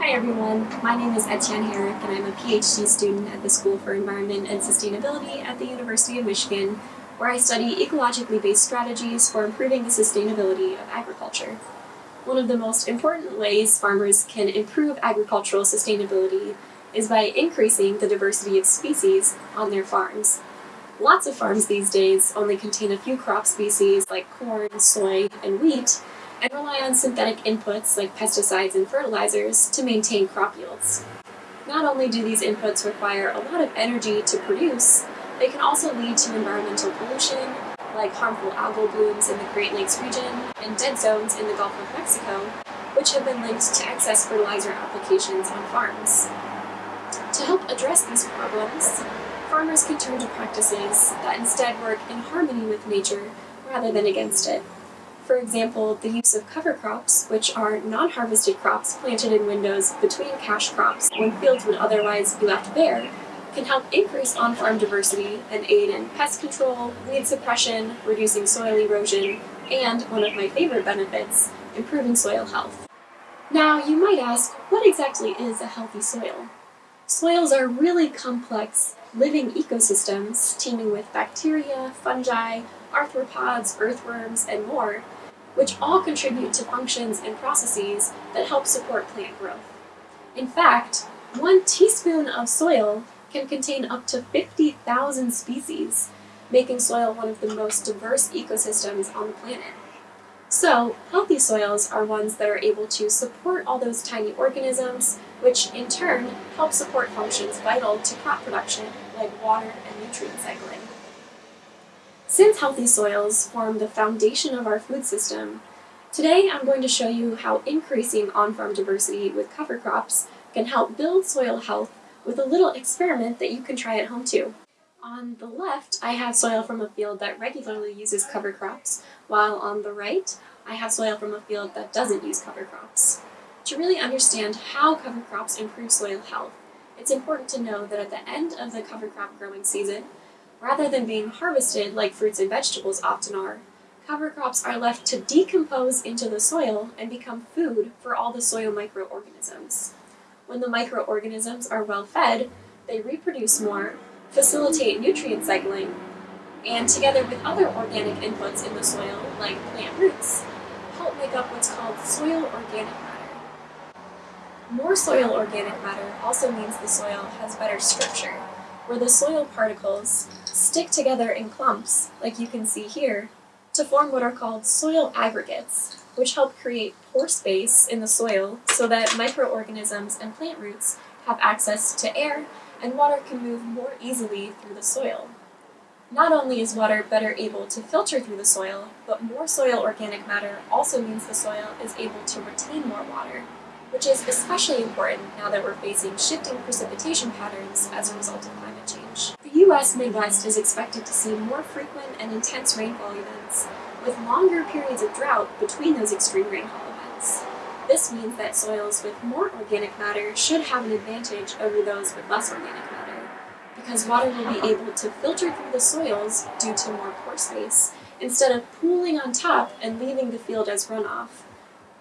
Hi everyone, my name is Etienne Herrick and I'm a PhD student at the School for Environment and Sustainability at the University of Michigan, where I study ecologically based strategies for improving the sustainability of agriculture. One of the most important ways farmers can improve agricultural sustainability is by increasing the diversity of species on their farms. Lots of farms these days only contain a few crop species like corn, soy, and wheat, and rely on synthetic inputs like pesticides and fertilizers to maintain crop yields. Not only do these inputs require a lot of energy to produce, they can also lead to environmental pollution, like harmful algal blooms in the Great Lakes region and dead zones in the Gulf of Mexico, which have been linked to excess fertilizer applications on farms. To help address these problems, farmers can turn to practices that instead work in harmony with nature rather than against it. For example, the use of cover crops, which are non-harvested crops planted in windows between cash crops when fields would otherwise be left bare, can help increase on-farm diversity and aid in pest control, weed suppression, reducing soil erosion, and, one of my favorite benefits, improving soil health. Now, you might ask, what exactly is a healthy soil? Soils are really complex, living ecosystems teeming with bacteria, fungi, arthropods, earthworms, and more, which all contribute to functions and processes that help support plant growth. In fact, one teaspoon of soil can contain up to 50,000 species, making soil one of the most diverse ecosystems on the planet. So, healthy soils are ones that are able to support all those tiny organisms, which in turn help support functions vital to crop production like water and nutrient cycling. Since healthy soils form the foundation of our food system, today I'm going to show you how increasing on-farm diversity with cover crops can help build soil health with a little experiment that you can try at home too. On the left, I have soil from a field that regularly uses cover crops, while on the right, I have soil from a field that doesn't use cover crops. To really understand how cover crops improve soil health, it's important to know that at the end of the cover crop growing season, Rather than being harvested like fruits and vegetables often are, cover crops are left to decompose into the soil and become food for all the soil microorganisms. When the microorganisms are well fed, they reproduce more, facilitate nutrient cycling, and together with other organic inputs in the soil, like plant roots, help make up what's called soil organic matter. More soil organic matter also means the soil has better structure, where the soil particles stick together in clumps, like you can see here, to form what are called soil aggregates, which help create pore space in the soil so that microorganisms and plant roots have access to air and water can move more easily through the soil. Not only is water better able to filter through the soil, but more soil organic matter also means the soil is able to retain more water, which is especially important now that we're facing shifting precipitation patterns as a result of climate change. The U.S. Midwest is expected to see more frequent and intense rainfall events, with longer periods of drought between those extreme rainfall events. This means that soils with more organic matter should have an advantage over those with less organic matter, because water will be able to filter through the soils due to more pore space, instead of pooling on top and leaving the field as runoff.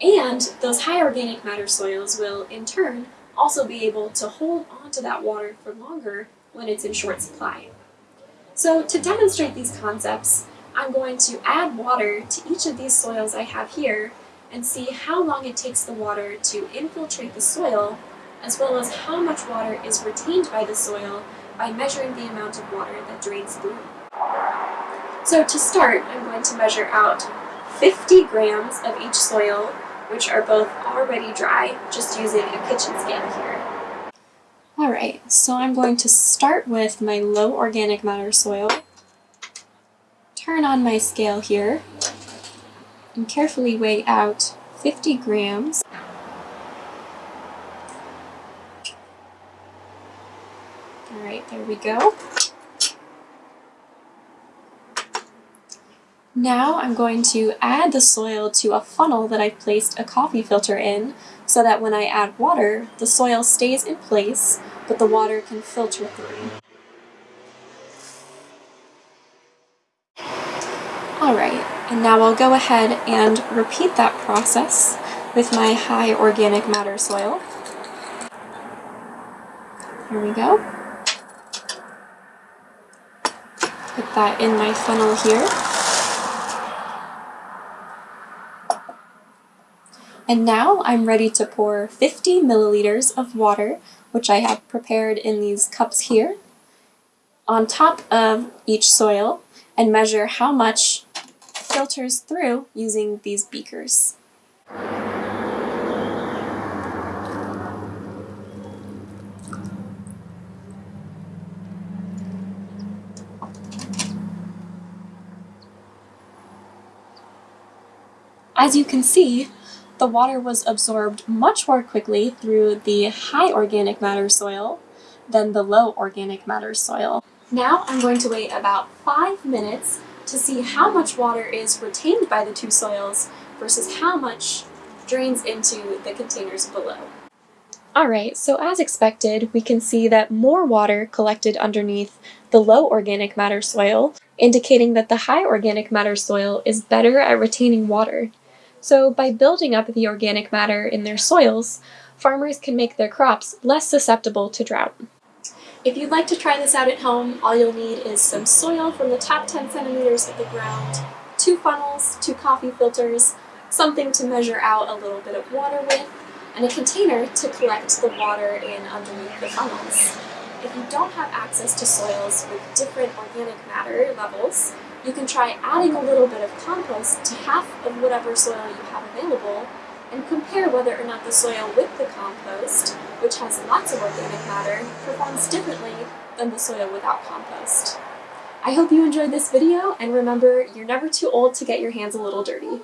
And those high organic matter soils will, in turn, also be able to hold onto that water for longer when it's in short supply. So to demonstrate these concepts, I'm going to add water to each of these soils I have here and see how long it takes the water to infiltrate the soil, as well as how much water is retained by the soil by measuring the amount of water that drains through. So to start, I'm going to measure out 50 grams of each soil which are both already dry, just using a kitchen scale here. Alright, so I'm going to start with my low organic matter soil, turn on my scale here, and carefully weigh out 50 grams. Alright, there we go. Now I'm going to add the soil to a funnel that I've placed a coffee filter in so that when I add water, the soil stays in place, but the water can filter through. Alright, and now I'll go ahead and repeat that process with my high organic matter soil. Here we go. Put that in my funnel here. And now I'm ready to pour 50 milliliters of water, which I have prepared in these cups here, on top of each soil and measure how much filters through using these beakers. As you can see, the water was absorbed much more quickly through the high organic matter soil than the low organic matter soil. Now I'm going to wait about five minutes to see how much water is retained by the two soils versus how much drains into the containers below. Alright, so as expected, we can see that more water collected underneath the low organic matter soil, indicating that the high organic matter soil is better at retaining water. So by building up the organic matter in their soils, farmers can make their crops less susceptible to drought. If you'd like to try this out at home, all you'll need is some soil from the top 10 centimeters of the ground, two funnels, two coffee filters, something to measure out a little bit of water with, and a container to collect the water in underneath the funnels. If you don't have access to soils with different organic matter levels, you can try adding a little bit of compost to half of whatever soil you have available and compare whether or not the soil with the compost, which has lots of organic matter, performs differently than the soil without compost. I hope you enjoyed this video, and remember, you're never too old to get your hands a little dirty.